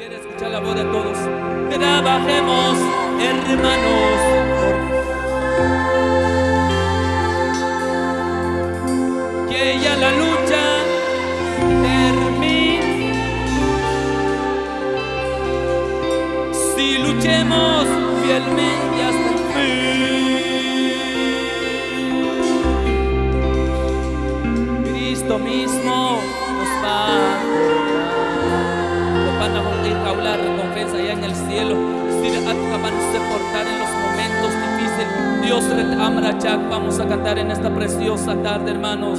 Quiero escuchar la voz de todos. Trabajemos, hermanos. Que ya la lucha termine. Si luchemos fielmente hasta el fin. Cristo mismo nos va Dios Amrachak. Vamos a cantar en esta preciosa tarde, hermanos.